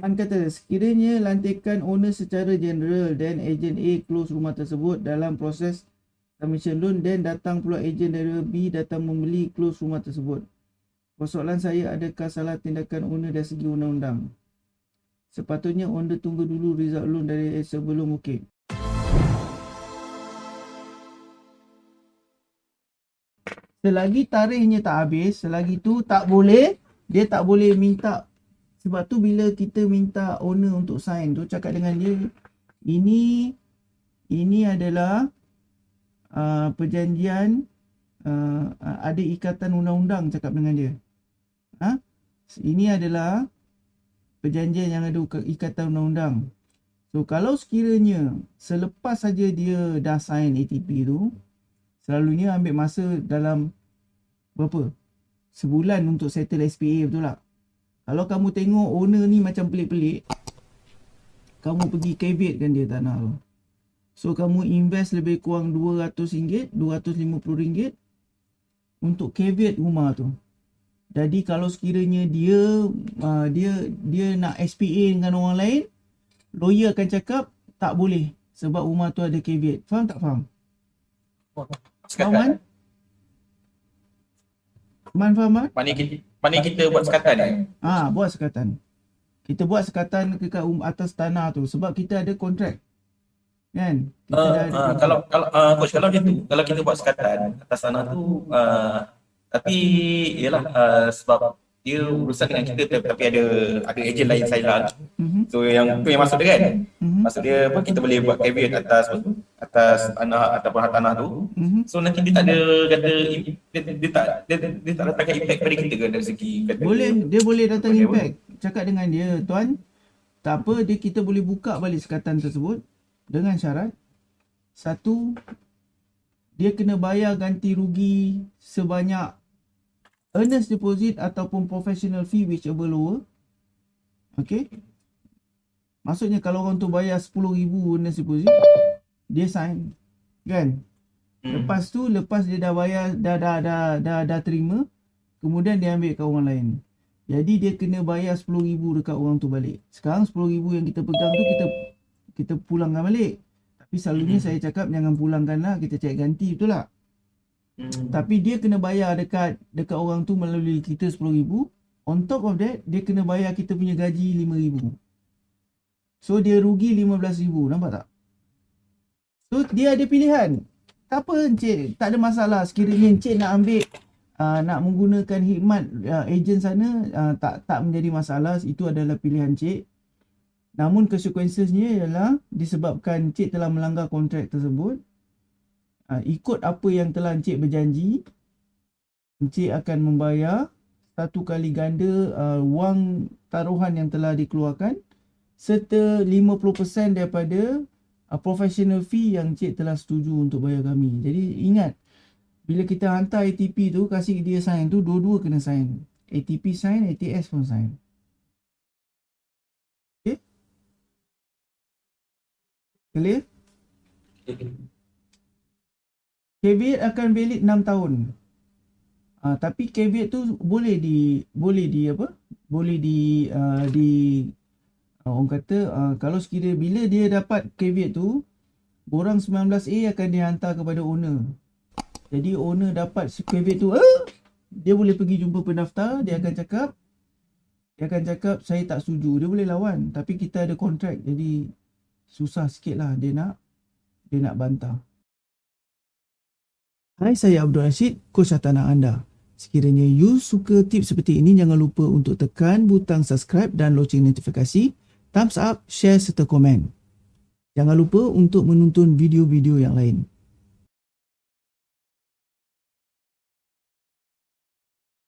Man kata sekiranya lantikan owner secara general dan agent A close rumah tersebut dalam proses submission loan dan datang pula agent dari B datang membeli close rumah tersebut. Persoalan saya adakah salah tindakan owner dari segi undang-undang? Sepatutnya owner tunggu dulu result loan dari sebelum okey. Selagi tarikhnya tak habis, selagi tu tak boleh, dia tak boleh minta sebab tu bila kita minta owner untuk sign tu cakap dengan dia ini ini adalah uh, perjanjian uh, ada ikatan undang-undang cakap dengan dia. Ha? Ini adalah perjanjian yang ada ikatan undang-undang. So kalau sekiranya selepas saja dia dah sign ATP tu selalunya ambil masa dalam berapa? Sebulan untuk settle SPA betul tak? Kalau kamu tengok owner ni macam pelik-pelik Kamu pergi caveat kan dia tanah tu So kamu invest lebih kurang RM200 RM250 Untuk caveat rumah tu Jadi kalau sekiranya dia uh, Dia dia nak SPA dengan orang lain Lawyer akan cakap tak boleh Sebab rumah tu ada caveat Faham tak faham? Faham kan? Man faham kan? Mana kita, mana kita buat sekatan ni? Ah, ha, buat sekatan. Kita buat sekatan dekat um, atas tanah tu sebab kita ada kontrak. Kan? Kita uh, ada uh, kalau kalau uh, coach kalau dia tu, kalau kita buat sekatan atas tanah tu uh, tapi ialah uh, sebab dia urusan dengan kita tapi ada ada ejen lain saya lah. Mm-hmm. So yang tu yang masuk dia kan. Mm-hmm. Maksud dia apa kita boleh buat caveat atas atas tanah ataupun harta tanah tu. Mm-hmm. So nanti dia tak ada kata dia, dia tak dia, dia tak datangkan impact pada kita ke dari segi kata Boleh dia, dia boleh datang impact. Boleh. Cakap dengan dia tuan tak apa dia kita boleh buka balik sekatan tersebut dengan syarat satu dia kena bayar ganti rugi sebanyak earnest deposit ataupun professional fee whichever lower. Okay. Maksudnya kalau orang tu bayar 10,000 earnest deposit, dia sign. Kan? Hmm. Lepas tu, lepas dia dah bayar, dah dah dah dah, dah terima, kemudian dia ambil ke orang lain. Jadi dia kena bayar 10,000 dekat orang tu balik. Sekarang 10,000 yang kita pegang tu kita kita pulangkan balik. Tapi selalunya hmm. saya cakap jangan pulangkanlah, kita cek ganti betul tak? Hmm. Tapi dia kena bayar dekat dekat orang tu melalui kita RM10,000. On top of that, dia kena bayar kita punya gaji RM5,000. So dia rugi RM15,000. Nampak tak? So dia ada pilihan. Tak apa Encik, tak ada masalah. Sekiranya Encik nak ambil uh, nak menggunakan hikmat uh, ejen sana uh, tak tak menjadi masalah. Itu adalah pilihan Encik. Namun konsekuensinya ialah disebabkan Encik telah melanggar kontrak tersebut ha, ikut apa yang telah Encik berjanji Encik akan membayar satu kali ganda uh, wang taruhan yang telah dikeluarkan serta 50% daripada professional fee yang Encik telah setuju untuk bayar kami. Jadi ingat bila kita hantar ATP tu kasih dia sign tu dua-dua kena sign. ATP sign, ATS pun sign. Okay? Clear? Caveat akan valid 6 tahun. Uh, tapi caveat tu boleh di boleh di apa? Boleh di uh, di orang kata uh, kalau sekiranya bila dia dapat caveat tu borang 19A akan dihantar kepada owner. Jadi owner dapat caveat tu uh, dia boleh pergi jumpa pendaftar dia akan cakap dia akan cakap saya tak setuju dia boleh lawan tapi kita ada kontrak jadi susah sikit lah dia nak dia nak bantah Hai, saya Abdul Rashid, coach tanah anda. Sekiranya you suka tips seperti ini, jangan lupa untuk tekan butang subscribe dan loceng notifikasi, thumbs up, share serta komen. Jangan lupa untuk menonton video-video yang lain.